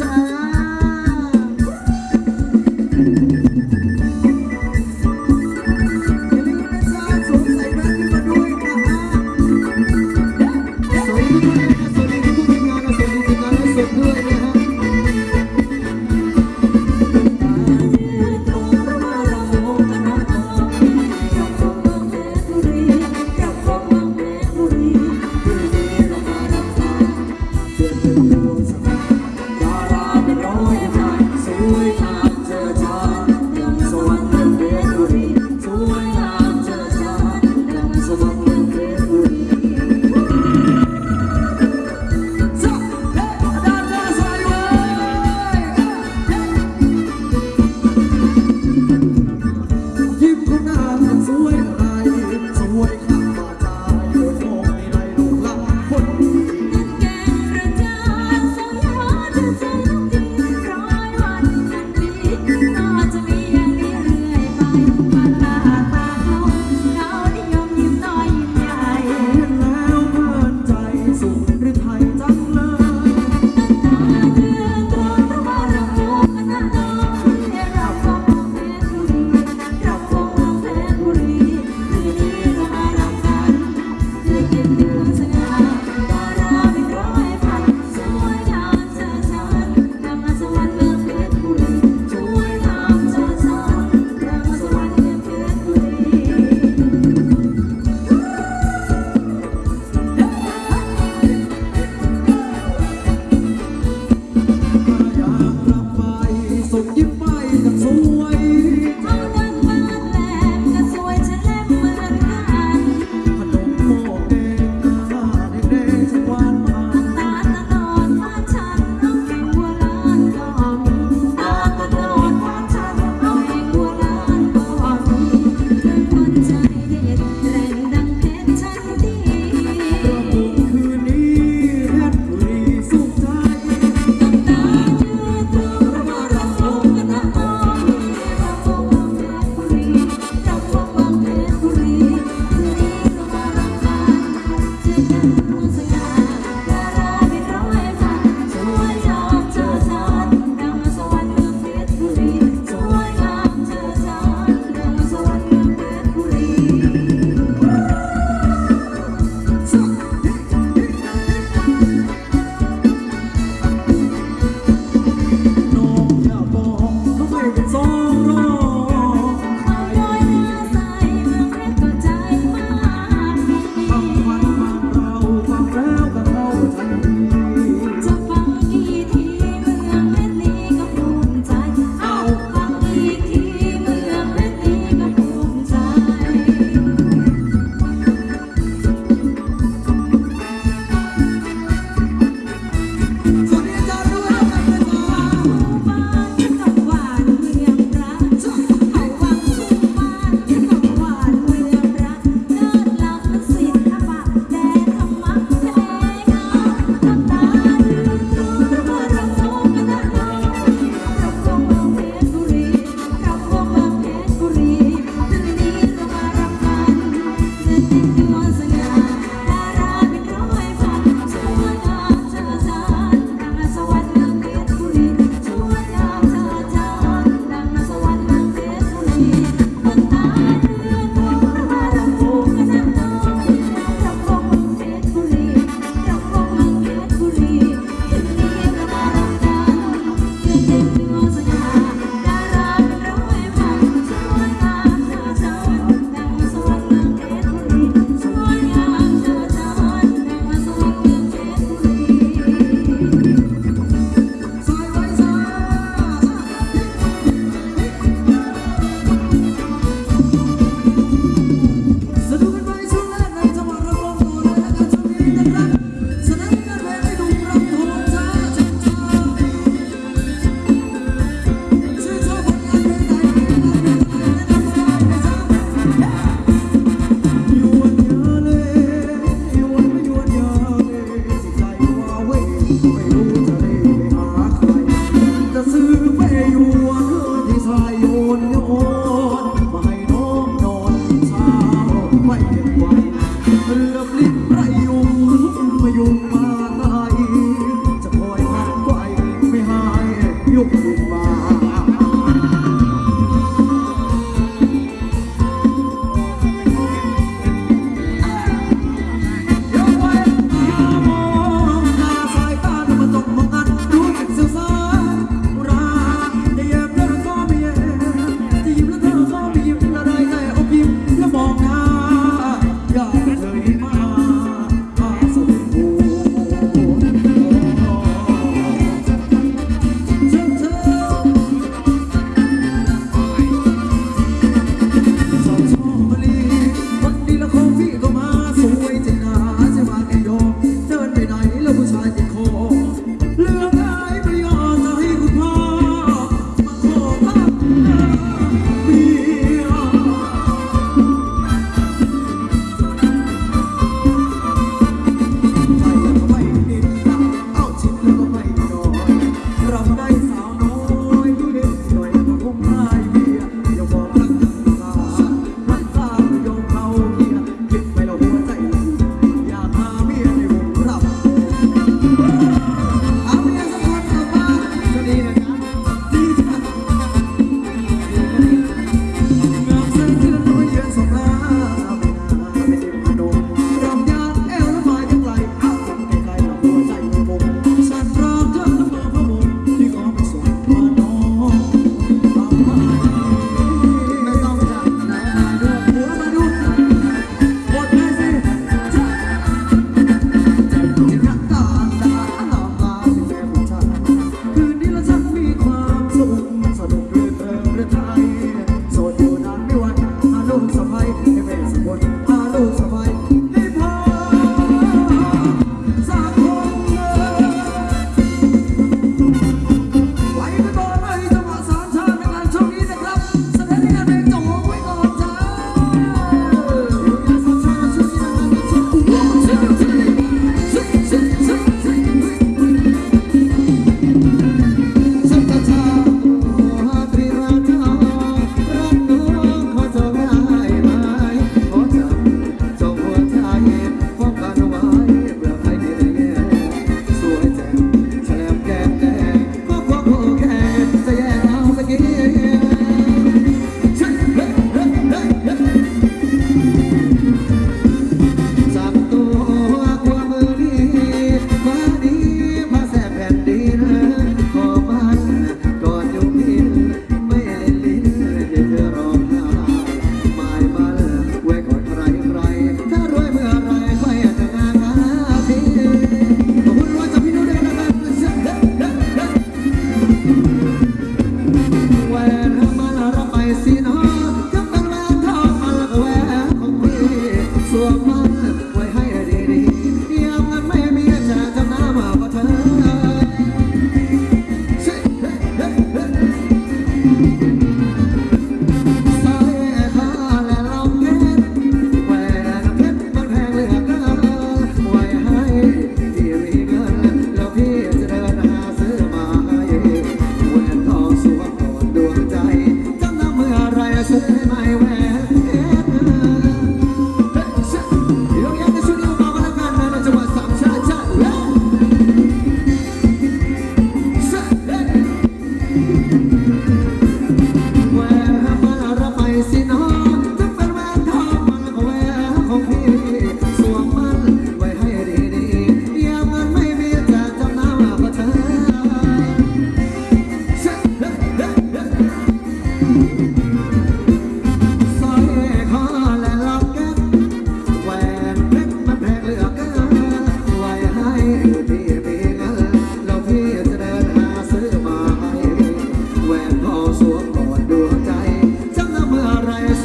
จ้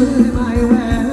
to my way.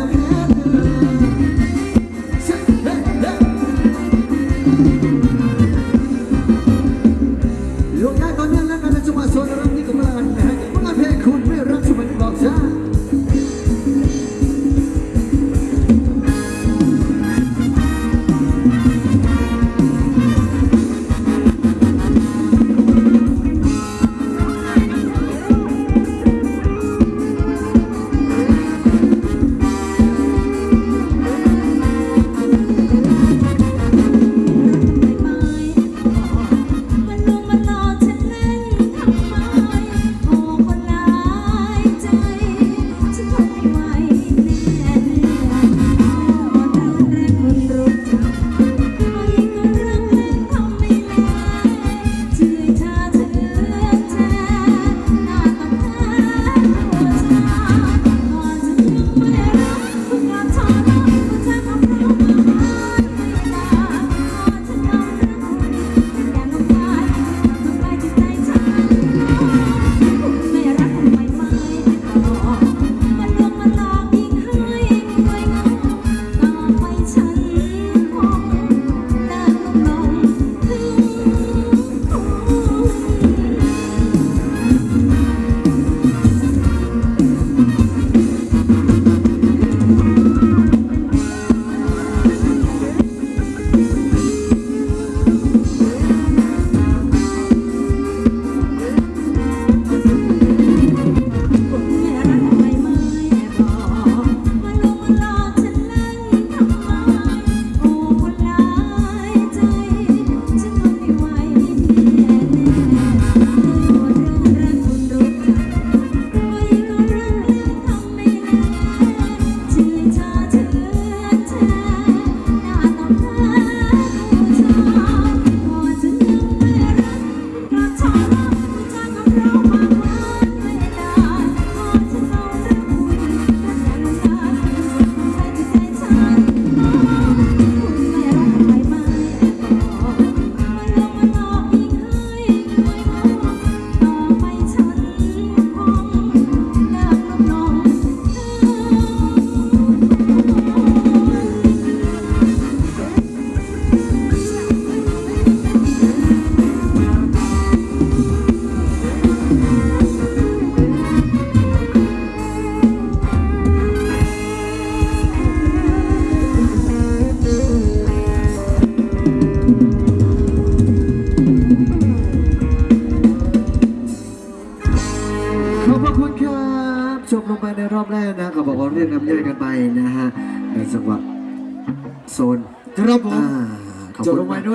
นะฮะในจังหวะโซนครับผม อ่าขอบจบคุณลงไปมากด้วย